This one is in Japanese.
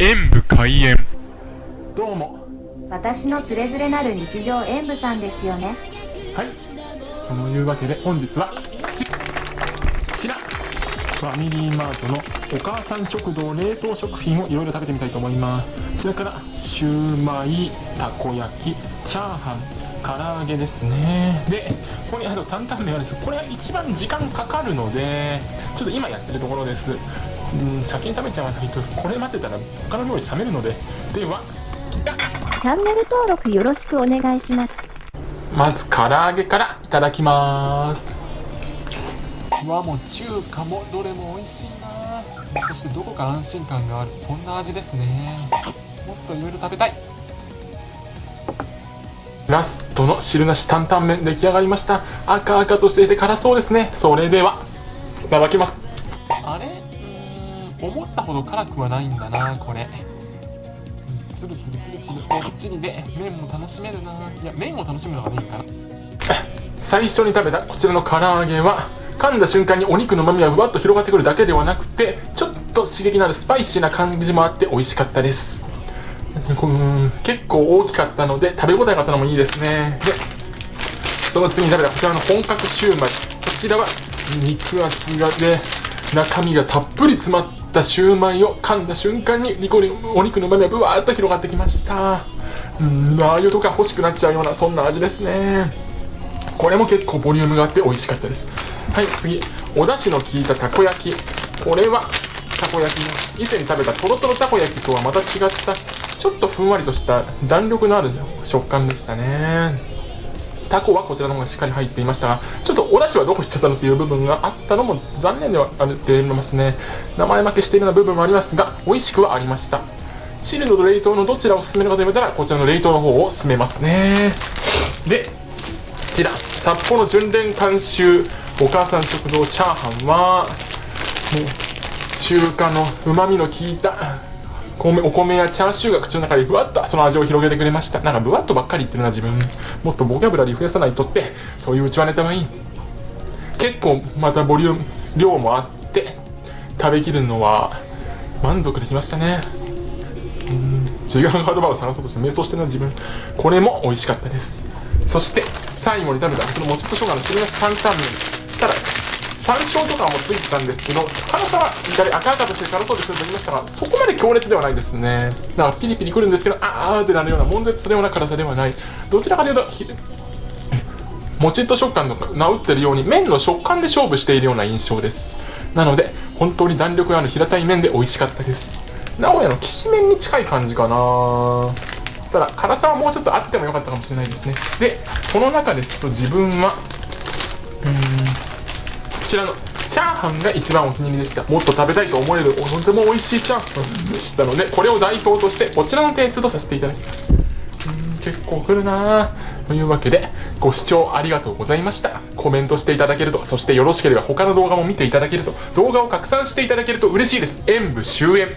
演武開演。どうも。私のつれづれなる日常演舞さんですよね。はい。そのいうわけで本日はちこちら。ファミリーマートのお母さん食堂冷凍食品をいろいろ食べてみたいと思います。それからシューマイたこ焼きチャーハン唐揚げですね。でここにあと担々麺あるんですこれは一番時間かかるのでちょっと今やってるところですうん先に食べちゃわないとこれ待ってたら他の料理冷めるので。ではチャンネル登録よろしくお願いします。まず唐揚げからいただきます。和も中華もどれも美味しいな。そしてどこか安心感がある。そんな味ですね。もっといろいろ食べたい。ラストの汁なし担々麺出来上がりました。赤々としていて辛そうですね。それではいただきます思ったほど辛くはないんだなこれ。つるつるつるつるもっちりで麺も楽しめるな。いや麺を楽しむのがいいかな。最初に食べたこちらの唐揚げは噛んだ瞬間にお肉の旨味がふわっと広がってくるだけではなくてちょっと刺激のあるスパイシーな感じもあって美味しかったです。うん結構大きかったので食べ応えがあったのもいいですね。でその次に食べたこちらの本格シューマイ。こちらは肉厚がで中身がたっぷり詰まったシューマイを噛んだ瞬間にニコリお肉の旨味がぶわーっと広がってきました。うんラー油とか欲しくなっちゃうようなそんな味ですね。これも結構ボリュームがあって美味しかったです。はい次お出汁の効いたたこ焼き。これはたこ焼きの以前に食べたとろとろたこ焼きとはまた違ったちょっとふんわりとした弾力のある食感でしたね。タコはこちらの方がしっかり入っていましたがちょっとお出汁はどこ行っちゃったのっていう部分があったのも残念ではあると思いますね。名前負けしているような部分もありますが美味しくはありました。チルドと冷凍のどちらを勧めるかと言われたらこちらの冷凍の方を勧めますね。でこちら。札幌純連監修お母さん食堂チャーハンはもう中華のうまみの効いた米お米やチャーシューが口の中でふわっとその味を広げてくれました。なんかぶわっとばっかり言ってるな自分。もっとボキャブラリー増やさないとってそういううちわネタはいい。結構またボリューム量もあって食べきるのは満足できましたね。うん。違うハードバーを探そうとして迷走してるな自分。これも美味しかったです。そして最後に食べたこのもちっと生姜の汁なし担々麺。山椒とかもついてたんですけど辛さは左赤々として辛そうですと言いましたがそこまで強烈ではないですね。だかピリピリくるんですけどあーってなるような悶絶するような辛さではない。どちらかというともちっと食感の直ってるように麺の食感で勝負しているような印象です。なので本当に弾力がある平たい麺で美味しかったです。名古屋のきしめんに近い感じかな。ただ辛さはもうちょっとあってもよかったかもしれないですね。でこの中ですと自分はうんちらのチャーハンが一番お気に入りでした。もっと食べたいと思えるとても美味しいチャーハンでしたのでこれを代表としてこちらの点数とさせていただきます。うん結構来るなというわけでご視聴ありがとうございました。コメントしていただけるとそしてよろしければ他の動画も見ていただけると動画を拡散していただけると嬉しいです。演武終演。